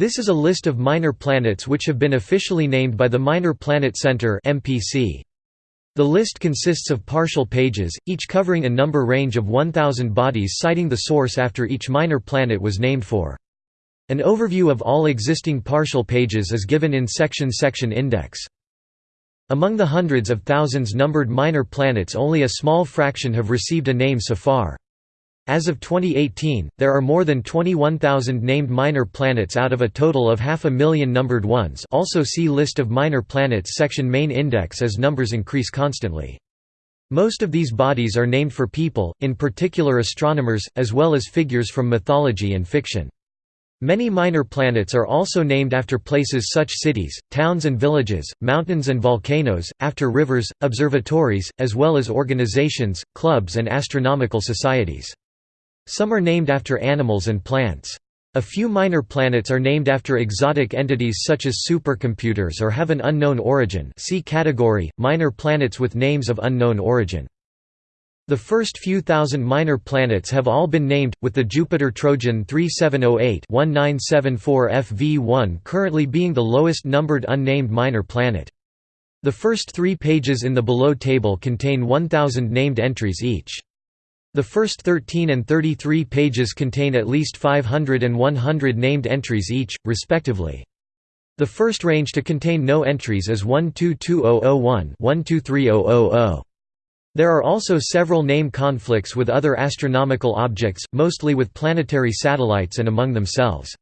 This is a list of minor planets which have been officially named by the Minor Planet Center. The list consists of partial pages, each covering a number range of 1000 bodies citing the source after each minor planet was named for. An overview of all existing partial pages is given in section Section Index. Among the hundreds of thousands numbered minor planets only a small fraction have received a name so far. As of 2018, there are more than 21,000 named minor planets out of a total of half a million numbered ones also see List of minor planets section Main index as numbers increase constantly. Most of these bodies are named for people, in particular astronomers, as well as figures from mythology and fiction. Many minor planets are also named after places such cities, towns and villages, mountains and volcanoes, after rivers, observatories, as well as organizations, clubs and astronomical societies. Some are named after animals and plants. A few minor planets are named after exotic entities such as supercomputers or have an unknown origin see category, minor planets with names of unknown origin. The first few thousand minor planets have all been named, with the Jupiter Trojan 3708-1974 FV1 currently being the lowest numbered unnamed minor planet. The first three pages in the below table contain 1,000 named entries each. The first 13 and 33 pages contain at least 500 and 100 named entries each, respectively. The first range to contain no entries is 122001 123000. There are also several name conflicts with other astronomical objects, mostly with planetary satellites and among themselves.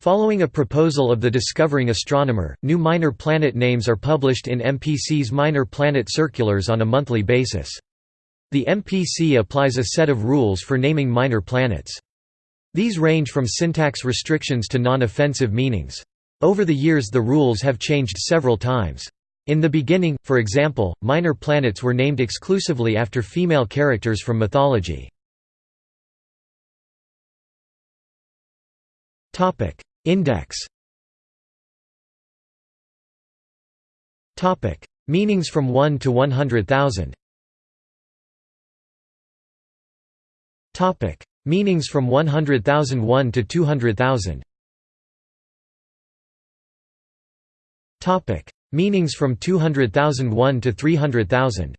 Following a proposal of the discovering astronomer, new minor planet names are published in MPC's Minor Planet Circulars on a monthly basis. The MPC applies a set of rules for naming minor planets. These range from syntax restrictions to non-offensive meanings. Over the years the rules have changed several times. In the beginning, for example, minor planets were named exclusively after female characters from mythology. Index Meanings from 1 to 100,000 Meanings from 100,001 to 200,000 Topic: Meanings from 200,001 to 300,000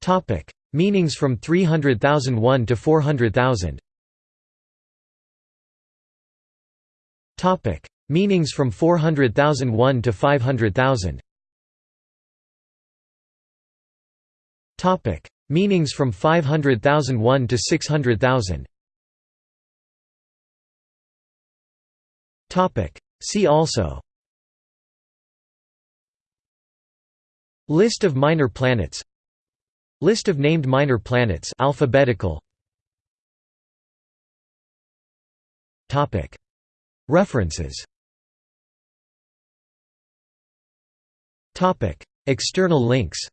Topic. Meanings from 300,001 to 400,000 Topic. Meanings from 400,001 to 500,000 Topic. Meanings from 500,001 to 600,000 Topic. See also. List of minor planets. List of named minor planets. Alphabetical. Topic. References. Topic. External links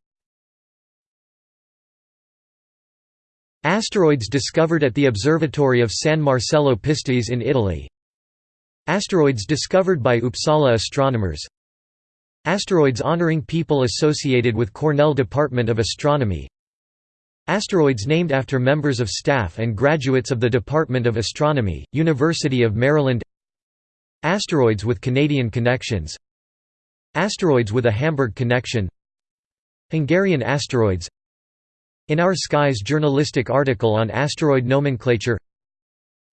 Asteroids discovered at the Observatory of San Marcello Pistoiese in Italy. Asteroids discovered by Uppsala astronomers. Asteroids honoring people associated with Cornell Department of Astronomy. Asteroids named after members of staff and graduates of the Department of Astronomy, University of Maryland. Asteroids with Canadian connections. Asteroids with a Hamburg connection. Hungarian asteroids In Our Skies journalistic article on asteroid nomenclature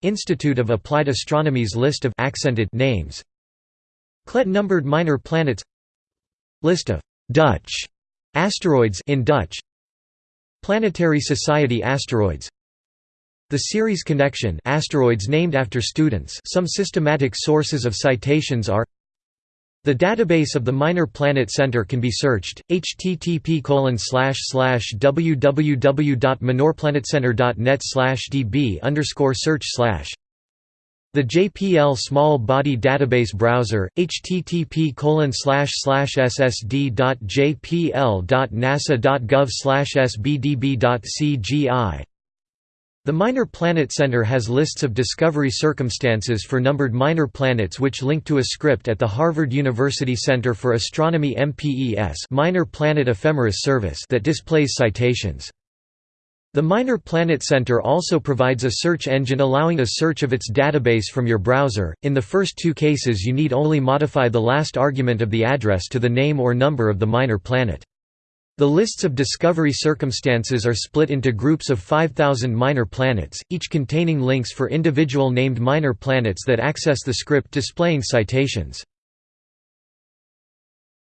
Institute of Applied Astronomy's list of accented names Klet numbered minor planets List of Dutch asteroids in Dutch Planetary Society asteroids The series connection asteroids named after students some systematic sources of citations are the database of the Minor Planet Center can be searched, http www.minorplanetcenter.net db search the JPL Small Body Database Browser, http ssd.jpl.nasa.gov sbdb.cgi the Minor Planet Center has lists of discovery circumstances for numbered minor planets which link to a script at the Harvard University Center for Astronomy MPES Minor Planet Ephemeris Service that displays citations. The Minor Planet Center also provides a search engine allowing a search of its database from your browser. In the first two cases, you need only modify the last argument of the address to the name or number of the minor planet. The lists of discovery circumstances are split into groups of 5,000 minor planets, each containing links for individual named minor planets that access the script displaying citations.